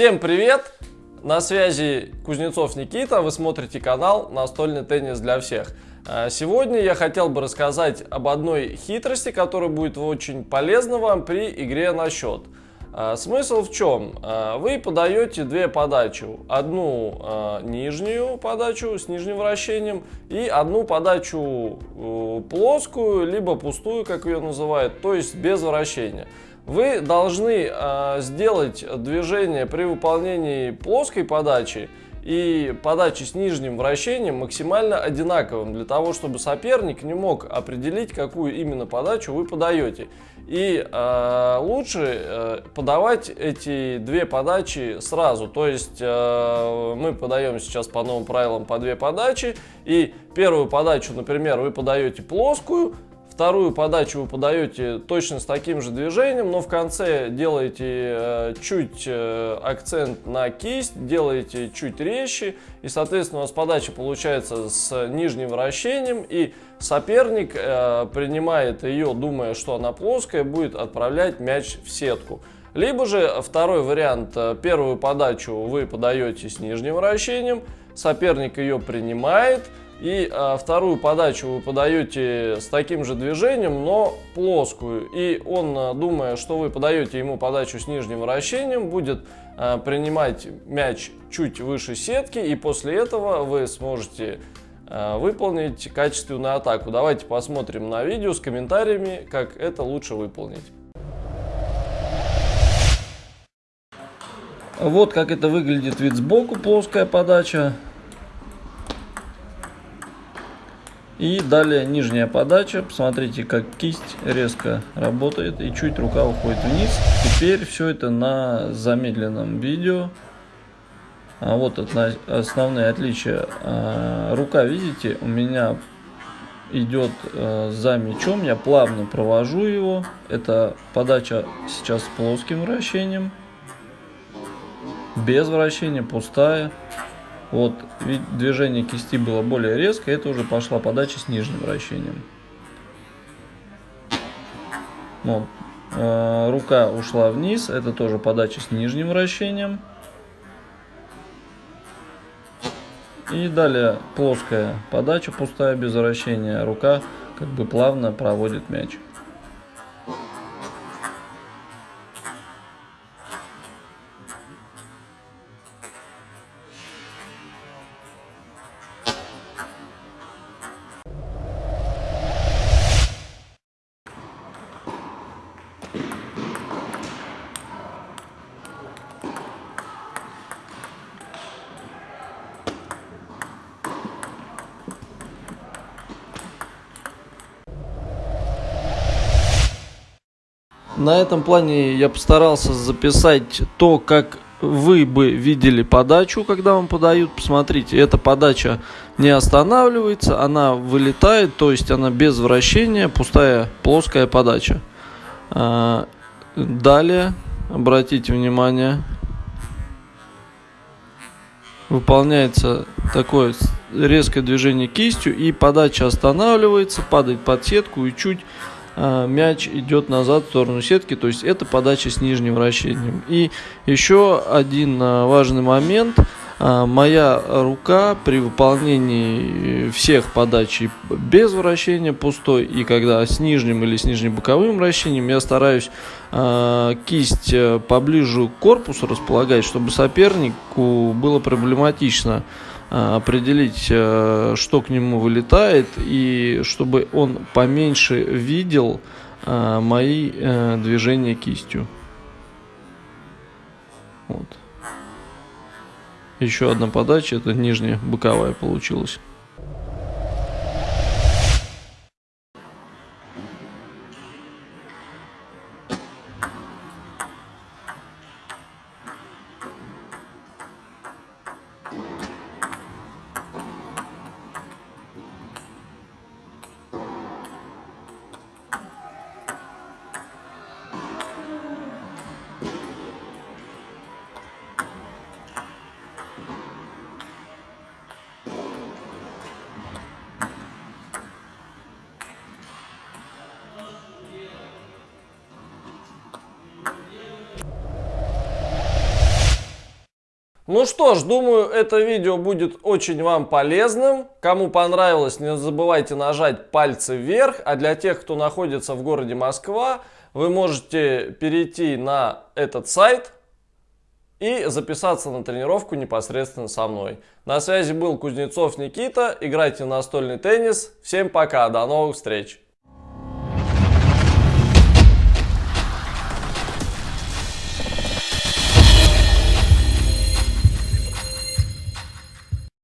Всем привет! На связи Кузнецов Никита, вы смотрите канал «Настольный теннис для всех». А, сегодня я хотел бы рассказать об одной хитрости, которая будет очень полезна вам при игре на счет. А, смысл в чем? А, вы подаете две подачи. Одну нижнюю подачу с нижним вращением и одну подачу плоскую, либо пустую, как ее называют, то есть без вращения. Вы должны э, сделать движение при выполнении плоской подачи и подачи с нижним вращением максимально одинаковым, для того, чтобы соперник не мог определить, какую именно подачу вы подаете. И э, лучше э, подавать эти две подачи сразу. То есть э, мы подаем сейчас по новым правилам по две подачи. И первую подачу, например, вы подаете плоскую, Вторую подачу вы подаете точно с таким же движением, но в конце делаете э, чуть э, акцент на кисть, делаете чуть резче, и, соответственно, у вас подача получается с нижним вращением, и соперник э, принимает ее, думая, что она плоская, будет отправлять мяч в сетку. Либо же второй вариант, первую подачу вы подаете с нижним вращением, соперник ее принимает, и а, вторую подачу вы подаете с таким же движением, но плоскую. И он, а, думая, что вы подаете ему подачу с нижним вращением, будет а, принимать мяч чуть выше сетки. И после этого вы сможете а, выполнить качественную атаку. Давайте посмотрим на видео с комментариями, как это лучше выполнить. Вот как это выглядит вид сбоку, плоская подача. И далее нижняя подача. Посмотрите, как кисть резко работает и чуть рука уходит вниз. Теперь все это на замедленном видео. А вот основные отличия. А, рука, видите, у меня идет а, за мячом. Я плавно провожу его. Это подача сейчас с плоским вращением. Без вращения, пустая. Вот движение кисти было более резкое, это уже пошла подача с нижним вращением. Вот. Э, рука ушла вниз, это тоже подача с нижним вращением. И далее плоская подача, пустая, без вращения. Рука как бы плавно проводит мяч. На этом плане я постарался записать то, как вы бы видели подачу, когда вам подают. Посмотрите, эта подача не останавливается, она вылетает, то есть она без вращения, пустая плоская подача. А, далее, обратите внимание, выполняется такое резкое движение кистью и подача останавливается, падает под сетку и чуть мяч идет назад в сторону сетки, то есть это подача с нижним вращением. И еще один а, важный момент. А, моя рука при выполнении всех подач без вращения пустой и когда с нижним или с нижним боковым вращением я стараюсь кисть э, поближе к корпусу располагать, чтобы сопернику было проблематично Э, определить, э, что к нему вылетает, и чтобы он поменьше видел э, мои движения кистью. Вот. Еще одна подача, это нижняя боковая получилась. Ну что ж, думаю, это видео будет очень вам полезным. Кому понравилось, не забывайте нажать пальцы вверх. А для тех, кто находится в городе Москва, вы можете перейти на этот сайт и записаться на тренировку непосредственно со мной. На связи был Кузнецов Никита. Играйте в настольный теннис. Всем пока, до новых встреч!